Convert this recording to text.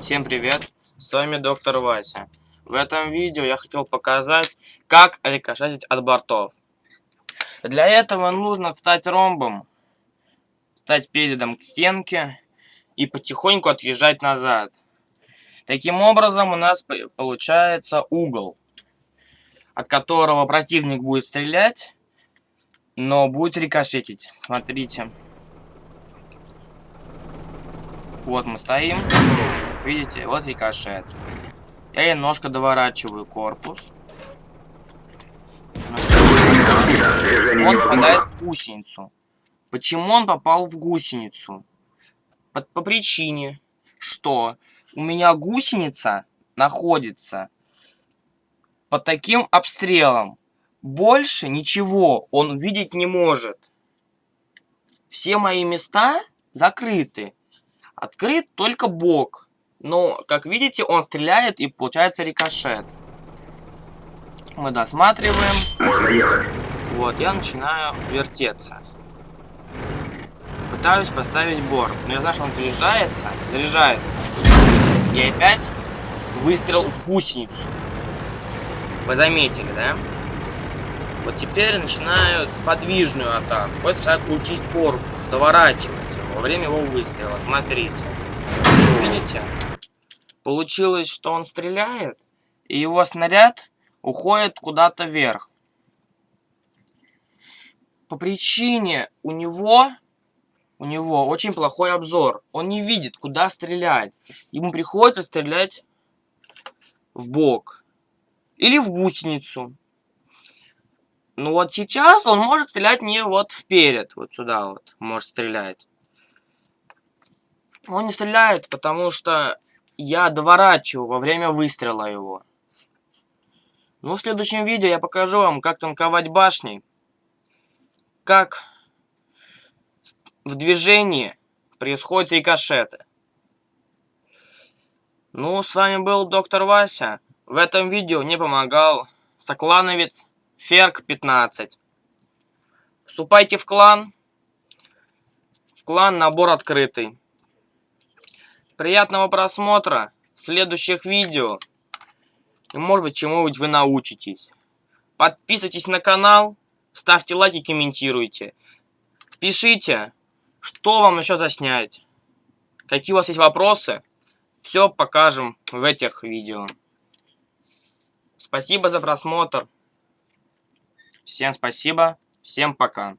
Всем привет, с вами доктор Вася. В этом видео я хотел показать, как рикошетить от бортов. Для этого нужно встать ромбом, встать передом к стенке и потихоньку отъезжать назад. Таким образом у нас получается угол, от которого противник будет стрелять, но будет рикошетить. Смотрите. Вот мы стоим. Видите, вот рикошет. Я немножко доворачиваю корпус. Он попадает в гусеницу. Почему он попал в гусеницу? По, по причине, что у меня гусеница находится под таким обстрелом. Больше ничего он видеть не может. Все мои места закрыты. Открыт только бок. Но, как видите, он стреляет и получается рикошет. Мы досматриваем. Можно ехать. Вот, я начинаю вертеться. Пытаюсь поставить борт. Но я знаю, что он заряжается. Заряжается. И опять выстрел в гусеницу. Вы заметили, да? Вот теперь начинаю подвижную атаку. Вот начинаю крутить корпус, доворачивать его во время его выстрела. Смотрите. Видите? Получилось, что он стреляет, и его снаряд уходит куда-то вверх. По причине у него, у него очень плохой обзор. Он не видит, куда стрелять. Ему приходится стрелять в бок. Или в гусеницу. Ну вот сейчас он может стрелять не вот вперед, вот сюда вот, может стрелять. Он не стреляет, потому что я доворачиваю во время выстрела его. Ну, в следующем видео я покажу вам, как танковать башни. Как в движении происходят рикошеты. Ну, с вами был доктор Вася. В этом видео мне помогал соклановец Ферк 15. Вступайте в клан. В клан набор открытый. Приятного просмотра следующих видео. И может быть чему-нибудь вы научитесь. Подписывайтесь на канал, ставьте лайки, комментируйте. Пишите, что вам еще заснять. Какие у вас есть вопросы, все покажем в этих видео. Спасибо за просмотр. Всем спасибо, всем пока.